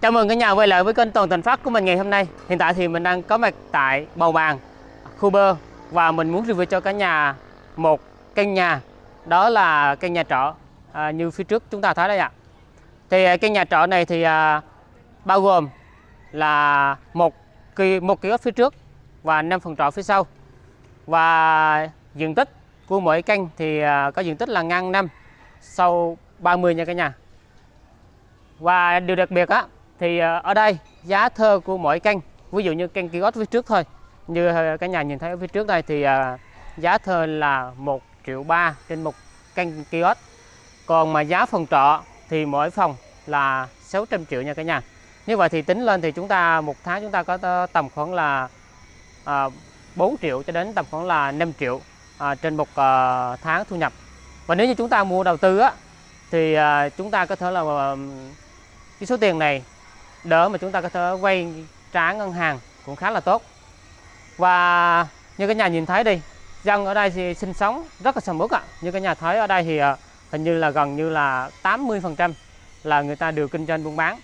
Chào mừng cả nhà quay lại với kênh Toàn Thành Phát của mình ngày hôm nay. Hiện tại thì mình đang có mặt tại Bầu Bàng, khu bơ và mình muốn review cho cả nhà một căn nhà. Đó là căn nhà trọ à, như phía trước chúng ta thấy đây ạ. Thì à, căn nhà trọ này thì à, bao gồm là một kỳ một kiosk phía trước và năm phòng trọ phía sau. Và diện tích của mỗi căn thì à, có diện tích là ngang 5 sau 30 nha cả nhà. Và điều đặc biệt á thì ờ, ở đây giá thơ của mỗi căn ví dụ như căn kiosk phía trước thôi như ờ, cả nhà nhìn thấy ở phía trước đây thì ờ, giá thơ là 1 triệu ba trên một căn kiosk. Còn mà giá phòng trọ thì mỗi phòng là 600 triệu nha cả nhà. Như vậy thì tính lên thì chúng ta một tháng chúng ta có tầm khoảng là à, 4 triệu cho đến tầm khoảng là 5 triệu à, trên một à, tháng thu nhập. Và nếu như chúng ta mua đầu tư á thì à, chúng ta có thể là à, cái số tiền này đỡ mà chúng ta có thể vay trả ngân hàng cũng khá là tốt. Và như các nhà nhìn thấy đi dân ở đây thì sinh sống rất là sầm uất ạ. Như các nhà thấy ở đây thì ờ, hình như là gần như là 80 phần trăm là người ta đều kinh doanh buôn bán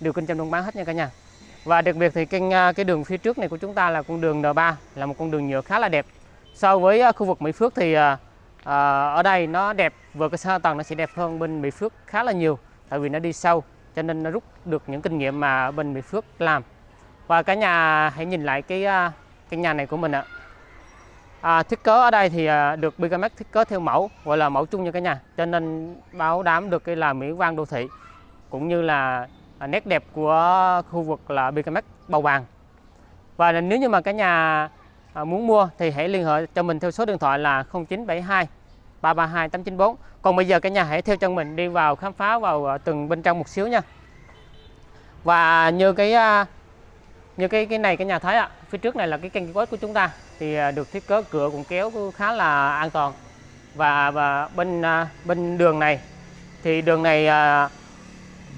đều kinh doanh buôn bán hết nha cả nhà. Và đặc biệt thì kênh ờ, cái đường phía trước này của chúng ta là con đường N3 là một con đường nhựa khá là đẹp. So với ờ, khu vực Mỹ Phước thì à, ở đây nó đẹp vừa cái hạ tầng nó sẽ đẹp hơn bên Mỹ Phước khá là nhiều tại vì nó đi sâu cho nên nó rút được những kinh nghiệm mà bên Mỹ Phước làm. Và cả nhà hãy nhìn lại cái à, cái nhà này của mình ạ. À, thiết kế ở đây thì à, được Bigamex thiết kế theo mẫu gọi là mẫu chung nha cả nhà. Cho nên báo đám được cái là mỹ quan đô thị cũng như là à, nét đẹp của khu vực là Bigamex bầu vàng và nếu như mà cả nhà muốn mua thì hãy liên hệ cho mình theo số điện thoại là 0972 332 894 còn bây giờ cả nhà hãy theo chân mình đi vào khám phá vào ờ, từng bên trong một xíu nha. Và như cái ờ, như cái cái này cái nhà thấy ạ, phía trước này là cái kênh quét của chúng ta, thì ờ, được thiết kế cửa cũng kéo khá là an toàn. Và và bên bên đường này, thì đường này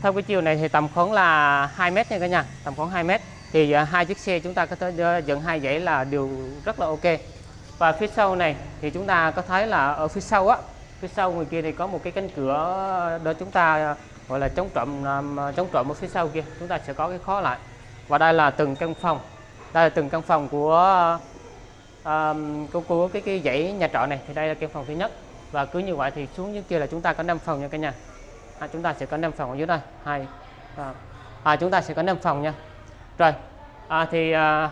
theo cái chiều này thì tầm khoảng là 2 mét nha cả nhà, tầm khoảng 2 mét. Thì hai chiếc xe chúng ta có thể dẫn hai dãy là đều rất là ok và phía sau này thì chúng ta có thấy là ở phía sau á phía sau người kia thì có một cái cánh cửa để chúng ta gọi là chống trộm à, chống trộm ở phía sau kia. Chúng ta sẽ có cái khó lại. Và đây là từng căn phòng. Đây là từng căn phòng của um, của, của cái cái dãy nhà trọ này. Thì đây là căn phòng thứ nhất. Và cứ như vậy thì xuống dưới kia là chúng ta có 5 phòng nha cả nhà. À, chúng ta sẽ có 5 phòng ở dưới đây. Hai à, à, chúng ta sẽ có 5 phòng nha. Rồi à, thì à,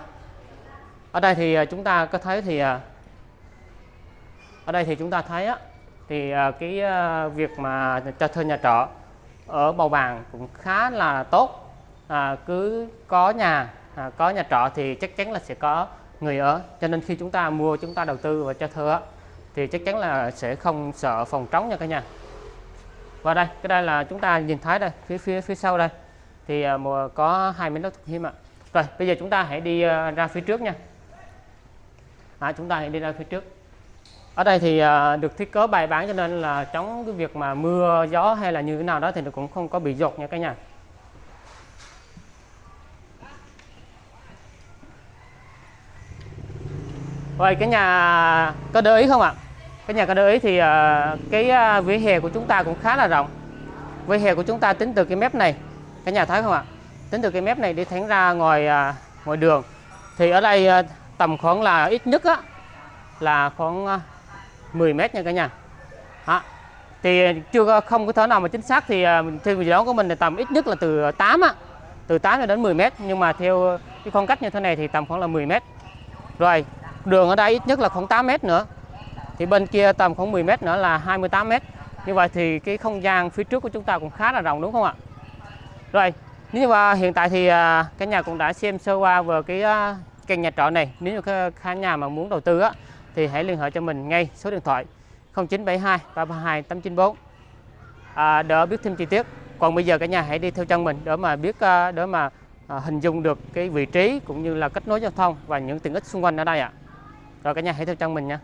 ở đây thì à, chúng ta có thấy thì à, ở đây thì chúng ta thấy á thì à, cái việc mà cho thuê nhà trọ ở bầu bàng cũng khá là tốt. À, cứ có nhà à, có nhà trọ thì chắc chắn là sẽ có người ở. Cho nên khi chúng ta mua chúng ta đầu tư và cho thuê thì chắc chắn là sẽ không sợ phòng trống nha cả nhà. Và đây cái đây là chúng ta nhìn thấy đây phía phía phía sau đây. Thì có hai miếng đất thuộc hiếm ạ. Rồi bây giờ chúng ta hãy đi ra phía trước nha à, chúng ta hãy đi ra phía trước ở đây thì à, được thiết kế bài bán cho nên là chống cái việc mà mưa gió hay là như thế nào đó thì nó cũng không có bị dột nha cả nhà Vậy cái nhà có để ý không ạ? Cái nhà có để ý thì uh, cái uh, vỉa hè của chúng ta cũng khá là rộng. Vỉa hè của chúng ta tính từ cái mép này, cái nhà thấy không ạ? Tính từ cái mép này đi thẳng ra ngoài uh, ngoài đường. Thì ở đây tầm khoảng là ít nhất á là khoảng à, 10 mét nha cả nhà. Đó. Thì chưa không có thể nào mà chính xác thì theo dự đoán của mình là tầm ít nhất là từ 8 á, từ 8 cho đến 10 mét nhưng mà theo cái khoảng cách như thế này thì tầm khoảng là 10 mét. Rồi, đường ở đây ít nhất là khoảng 8 mét nữa thì bên kia tầm khoảng 10 mét nữa là 28 mét như vậy thì cái không gian phía trước của chúng ta cũng khá là rộng đúng không ạ rồi nếu mà hiện tại thì à, cả nhà cũng đã xem sơ qua về cái à, căn nhà trọ này. Nếu như khán nhà mà muốn đầu tư á thì hãy liên hệ cho mình ngay số điện thoại 0972 332 894 à, đỡ biết thêm chi tiết. Còn bây giờ cả nhà hãy đi theo chân mình để mà biết à, để mà à, hình dung được cái vị trí cũng như là kết nối giao thông và những tiện ích xung quanh ở đây ạ. Rồi cả nhà hãy theo chân mình nha.